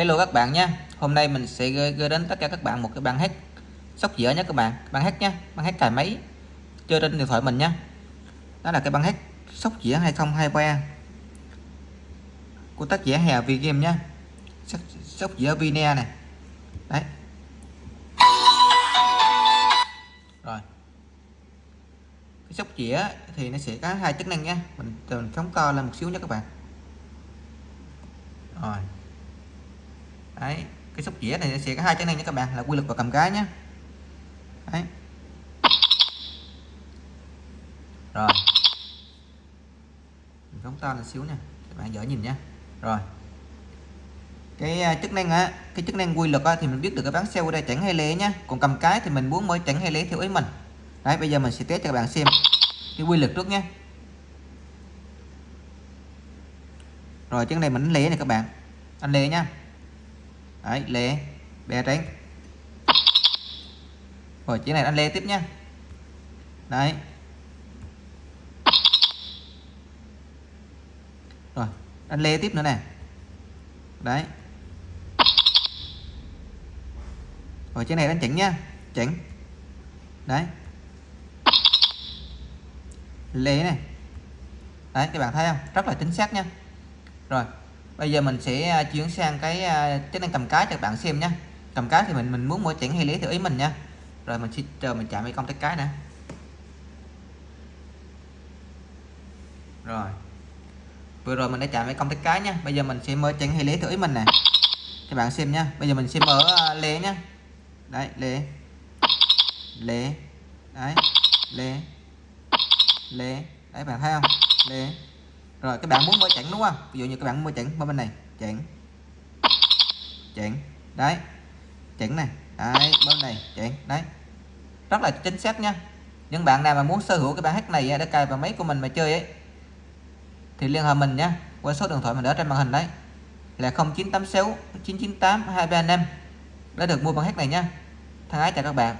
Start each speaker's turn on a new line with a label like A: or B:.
A: Hello các bạn nha Hôm nay mình sẽ gửi, gửi đến tất cả các bạn một cái bàn hát sóc dĩa nhé các bạn. Bàn hát nhé. Bàn hát cài máy. Chơi trên điện thoại mình nhé. Đó là cái bàn hát sóc dĩa 2023 của tác giả Hà Vi Game nhé. Sóc, sóc dĩa Vine này đấy. Rồi. Cái sóc dĩa thì nó sẽ có hai chức năng nha mình, mình phóng to lên một xíu nha các bạn. Rồi đấy cái xúc dĩa này sẽ có hai chức năng nha các bạn là quy lực và cầm cái nhé đấy. Rồi. Phóng to là xíu nha các bạn dễ nhìn nhé rồi. Cái à, chức năng á cái chức năng quy lực á, thì mình biết được cái bán xe qua đây chẳng hay lé nhá. Còn cầm cái thì mình muốn mới chẳng hay lé theo ý mình. Đấy bây giờ mình sẽ test cho các bạn xem cái quy lực trước nhé rồi chân này mình lé này các bạn. Anh lé nhá đấy, lê bè tránh rồi chiếc này anh lê tiếp nhá đấy. Rồi, anh lê tiếp nữa nè. Đấy. Rồi chiếc này đánh chỉnh nhá chỉnh đấy. Lê này đấy, các bạn thấy không? Rất là chính xác nha. Rồi bây giờ mình sẽ à, chuyển sang cái à, chức năng cầm cái cho các bạn xem nhé cầm cái thì mình mình muốn mỗi chỉnh hay lý theo ý mình nha. Rồi mình sẽ chờ mình chạm với công tắc cái nè. Rồi. Vừa rồi mình đã chạm với công tắc cái nha bây giờ mình sẽ mở chỉnh hay lý theo ý mình nè. Các bạn xem nha bây giờ mình sẽ mở à, lé lê nhá. Đấy lê lê đấy lê lê đấy, bạn thấy không? Lê rồi, các bạn muốn mở chặn đúng không? Ví dụ như các bạn mở chặn bên này. Chặn chặn đấy. Chặn này đấy bên này. Chặn đấy. Rất là chính xác nha. Những bạn nào mà muốn sở hữu cái bản hát này để cài vào máy của mình mà chơi ấy, thì liên hệ mình nha. Qua số điện thoại mình ở trên màn hình đấy. Là 0986 998 235 đã được mua bản hát này nha. Thân ái chào các bạn.